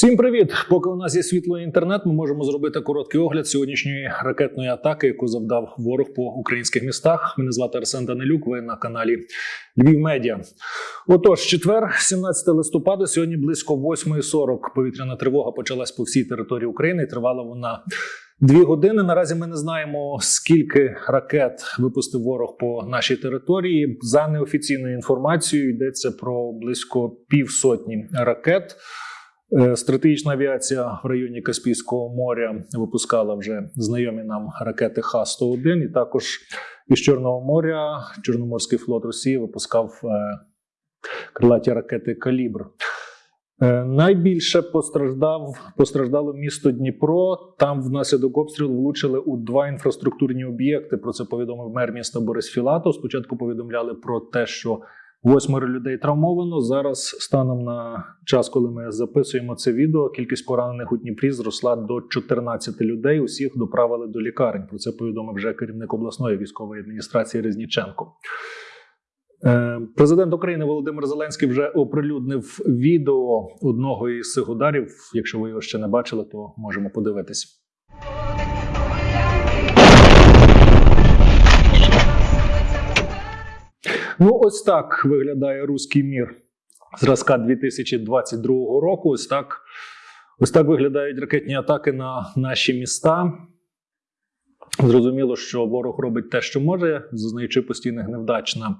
Всім привіт! Поки у нас є світло інтернет, ми можемо зробити короткий огляд сьогоднішньої ракетної атаки, яку завдав ворог по українських містах. Мене звати Арсен Данилюк. Ви на каналі Львів Медіа. Отож, четвер, 17 листопада, сьогодні близько 8.40 повітряна тривога почалась по всій території України. і Тривала вона дві години. Наразі ми не знаємо скільки ракет випустив ворог по нашій території. За неофіційною інформацією йдеться про близько півсотні ракет. Е, Стратегічна авіація в районі Каспійського моря випускала вже знайомі нам ракети Х-101. І також із Чорного моря Чорноморський флот Росії випускав е, крилаті ракети Калібр. Е, Найбільше постраждав постраждало місто Дніпро. Там внаслідок обстрілу влучили у два інфраструктурні об'єкти. Про це повідомив мер міста Борис Філатов. Спочатку повідомляли про те, що Восьмеро людей травмовано. Зараз, станом на час, коли ми записуємо це відео, кількість поранених у Дніпрі зросла до 14 людей. Усіх доправили до лікарень. Про це повідомив вже керівник обласної військової адміністрації Резніченко. Е, Президент України Володимир Зеленський вже оприлюднив відео одного із цих ударів. Якщо ви його ще не бачили, то можемо подивитись. Ну, ось так виглядає руський мір зразка 2022 року. Ось так, ось так виглядають ракетні атаки на наші міста. Зрозуміло, що ворог робить те, що може, зазнаючи постійних невдач на,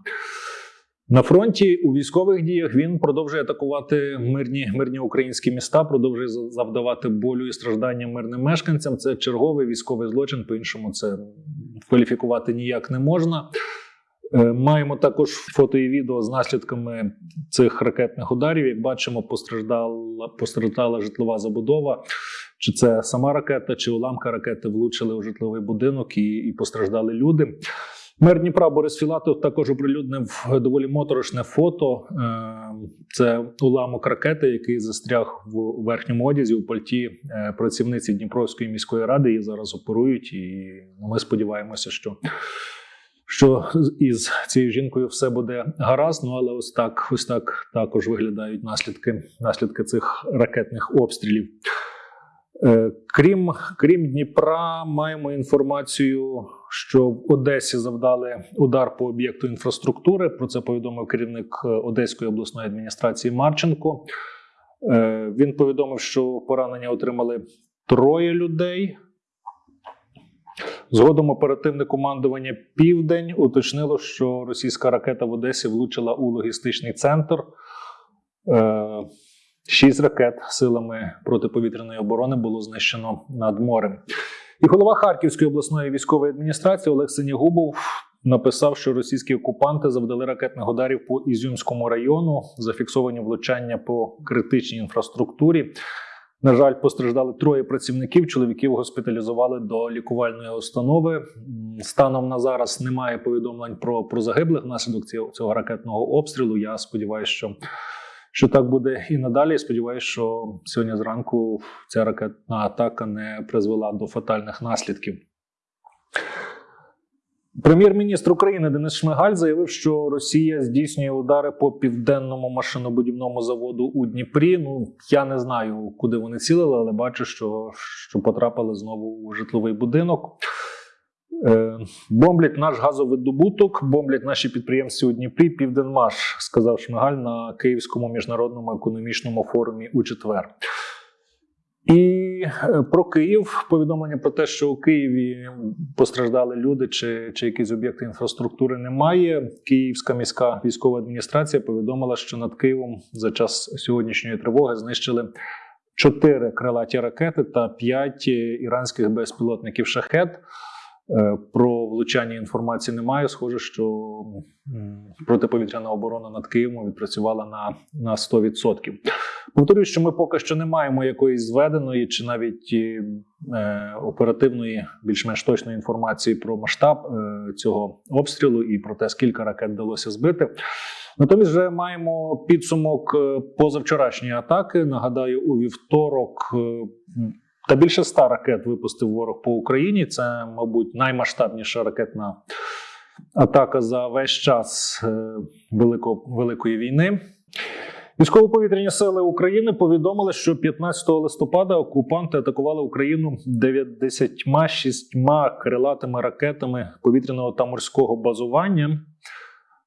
на фронті. У військових діях він продовжує атакувати мирні, мирні українські міста, продовжує завдавати болю і страждання мирним мешканцям. Це черговий військовий злочин. По-іншому це кваліфікувати ніяк не можна. Е, Маємо також фото і відео з наслідками цих ракетних ударів. Як бачимо, постраждала постраждала житлова забудова. Чи це сама ракета, чи уламка ракети влучили у житловий будинок і, і постраждали люди. Мер Дніпра Борис Філатов також оприлюднив доволі моторошне фото. Е, Це уламок ракети, який застряг в верхньому одязі у пальті е, працівниці Дніпровської міської ради. Її зараз оперують, і ми сподіваємося, що що із цією жінкою все буде гаразд. Ну але ось так, ось так також виглядають наслідки, наслідки цих ракетних обстрілів. Е, Крім, крім Дніпра, маємо інформацію, що в Одесі завдали удар по об'єкту інфраструктури. Про це повідомив керівник е, Одеської обласної адміністрації Марченко. Е, Він повідомив, що поранення отримали троє людей. Згодом оперативне командування Південь уточнило, що російська ракета в Одесі влучила у логістичний центр. Е, Шість ракет силами протиповітряної оборони було знищено над морем. І голова Харківської обласної військової адміністрації Олег Синягубов написав, що російські окупанти завдали ракетних ударів по Ізюмському району, зафіксовані влучання по критичній інфраструктурі. На жаль, постраждали троє працівників. Чоловіків госпіталізували до лікувальної установи. Станом на зараз немає повідомлень про, про загиблих внаслідок цього, цього ракетного обстрілу. Я сподіваюся, що, що так буде і надалі. Сподіваюся, що сьогодні зранку ця ракетна атака не призвела до фатальних наслідків. Прем'єр-міністр України Денис Шмигаль заявив, що Росія здійснює удари по південному машинобудівному заводу у Дніпрі. Ну я не знаю, куди вони цілили, але бачу, що, що потрапили знову у житловий будинок. Е, бомблять наш газовидобуток, бомблять наші підприємці у Дніпрі. Південмаш, сказав Шмигаль на Київському міжнародному економічному форумі у четвер. І про Київ повідомлення про те, що у Києві постраждали люди чи, чи якісь об'єкти інфраструктури немає. Київська міська військова адміністрація повідомила, що над Києвом за час сьогоднішньої тривоги знищили чотири крилаті ракети та п'ять іранських безпілотників шахет. Е, Про влучання інформації немає. Схоже, що протиповітряна оборона над Києвом відпрацювала на, на 100%. Повторюю, що ми поки що не маємо якоїсь зведеної чи навіть е, оперативної, більш-менш точної інформації про масштаб е, цього обстрілу і про те, скільки ракет вдалося збити. Натомість вже маємо підсумок е, позавчорашньої атаки. Нагадаю, у вівторок е, та більше ста ракет випустив ворог по Україні. Це, мабуть, наймасштабніша ракетна атака за весь час е, велико, Великої війни. Військово-повітряні сили України повідомили, що 15 листопада окупанти атакували Україну 96 крилатими ракетами повітряного та морського базування.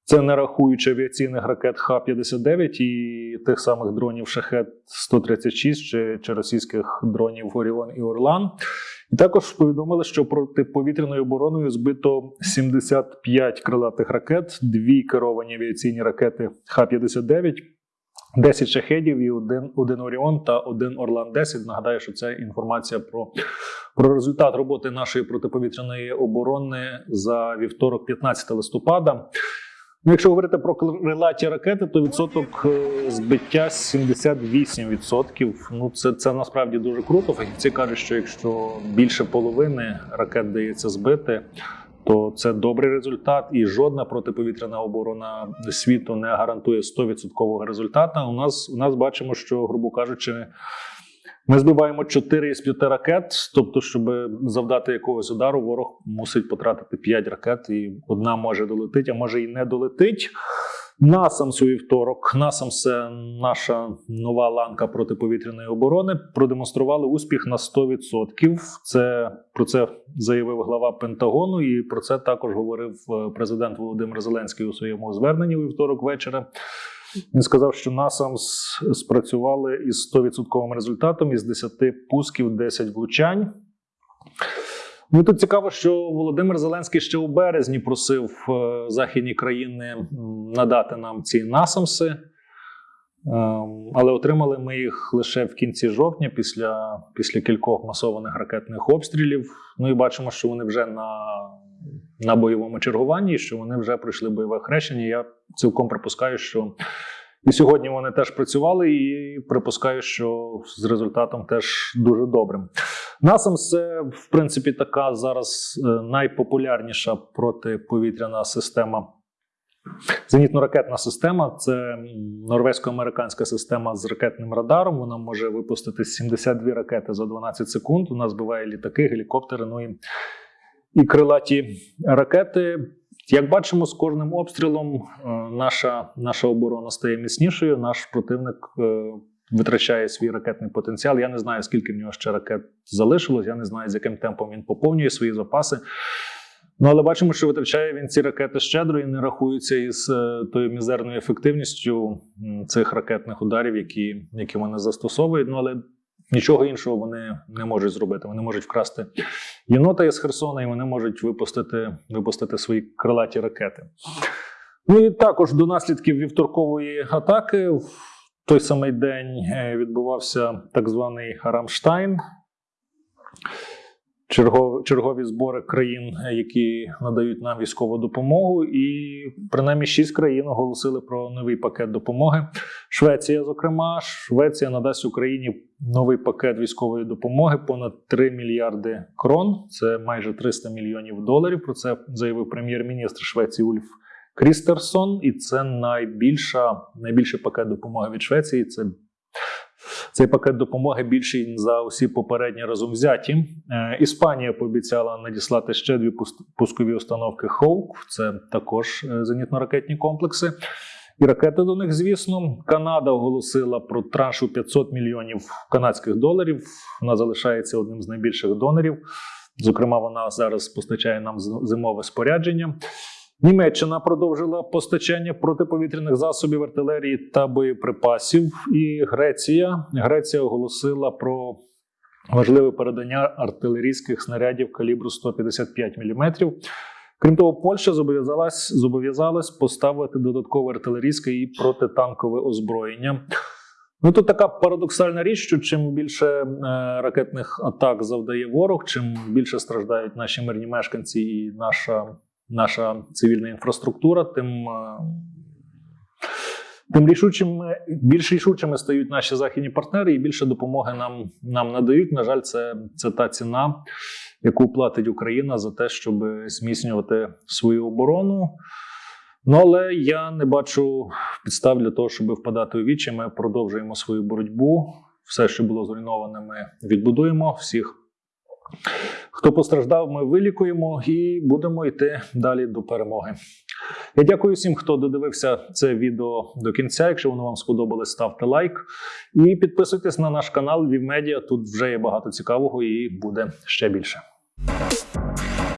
Це не рахуючи авіаційних ракет Х-59 і тих самих дронів Шахет 136 чи, чи російських дронів Оріон і Орлан. І також повідомили, що протиповітряною обороною збито 75 крилатих ракет, дві керовані авіаційні ракети Х-59, 10 шахедів і один, один Оріон та один Орлан 10. Нагадаю, що це інформація про, про результат роботи нашої протиповітряної оборони за вівторок, 15 листопада. Ну, якщо говорити про крилаті ракети, то відсоток е, збиття 78%. Ну, це, це насправді дуже круто. Фахівці кажуть, що якщо більше половини ракет дається збити, то це добрий результат, і жодна протиповітряна оборона світу не гарантує 100% результату. У нас у нас бачимо, що, грубо кажучи, ми збиваємо 4 із 5 ракет. Тобто, щоб завдати якогось удару, ворог мусить потратити 5 ракет, і одна може долетить, а може і не долетить. НАСАМС у вівторок, НАСАМС – це наша нова ланка протиповітряної оборони, продемонстрували успіх на 100%. Це про це заявив глава Пентагону, і про це також говорив е, президент Володимир Зеленський у своєму зверненні у вівторок вечора. Він сказав, що НАСАМС спрацювали із 100% результатом із 10 пусків, 10 влучань. Ну тут цікаво, що Володимир Зеленський ще у березні просив е, західні країни надати нам ці насамси, Ем, але отримали ми їх лише в кінці жовтня, після, після кількох масованих ракетних обстрілів. Ну і бачимо, що вони вже на, на бойовому чергуванні, що вони вже пройшли бойове хрещення. Я цілком припускаю, що і сьогодні вони теж працювали, і припускаю, що з результатом теж дуже добрим. НАСАМ це в принципі така зараз е, найпопулярніша протиповітряна система. Зенітно-ракетна система це норвезько-американська система з ракетним радаром. Вона може випустити 72 ракети за 12 секунд. Вона збиває літаки, гелікоптери, ну і, і крилаті ракети. Як бачимо, з кожним обстрілом е, наша, наша оборона стає міцнішою. Наш противник е, витрачає свій ракетний потенціал. Я не знаю, скільки в нього ще ракет залишилось. Я не знаю, з яким темпом він поповнює свої запаси. Ну, але бачимо, що витрачає він ці ракети щедро і не рахується із е, тою мізерною ефективністю цих ракетних ударів, які, які вони застосовують. Ну але нічого іншого вони не можуть зробити. Вони можуть вкрасти єнота із Херсона, і вони можуть випустити, випустити свої крилаті ракети. Ну і також до наслідків вівторкової атаки в той самий день е, відбувався так званий Рамштайн. Чергові, збори країн, е, які надають нам військову допомогу, і принаймні шість країн оголосили про новий пакет допомоги. Швеція, зокрема, Швеція надасть Україні новий пакет військової допомоги понад 3 мільярди крон. Це майже 300 мільйонів доларів. Про це заявив прем'єр-міністр Швеції Ульф Крістерсон. І це найбільша, найбільший пакет допомоги від Швеції. Це цей пакет допомоги більший за усі попередні разом взяті. Е, Іспанія пообіцяла надіслати ще дві пускові установки Хоук. Це також е, зенітно-ракетні комплекси. І ракети до них, звісно. Канада оголосила про транш у 500 мільйонів канадських доларів. Вона залишається одним з найбільших донорів. Зокрема, вона зараз постачає нам зимове спорядження. Німеччина продовжила постачання протиповітряних засобів артилерії та боєприпасів. І Греція Греція оголосила про важливе передання артилерійських снарядів калібру 155 мм. Крім того, Польща зобов'язалась зобов'язалась поставити додаткове артилерійське і протитанкове озброєння. Ну тут така парадоксальна річ, що чим більше е, ракетних атак завдає ворог, чим більше страждають наші мирні мешканці і наша, наша цивільна інфраструктура, тим, е, тим рішучими, більш рішучими стають наші західні партнери і більше допомоги нам, нам надають. На жаль, це, це та ціна, яку платить Україна за те, щоб зміцнювати свою оборону. Ну, але я не бачу підстав для того, щоб впадати у вічі. Ми продовжуємо свою боротьбу. Все, що було зруйноване, ми відбудуємо. Всіх Хто постраждав, ми вилікуємо і будемо йти далі до перемоги. Я дякую всім, хто додивився це відео до кінця. Якщо воно вам сподобалось, ставте лайк і підписуйтесь на наш канал Вівмедіа. Тут вже є багато цікавого і буде ще більше.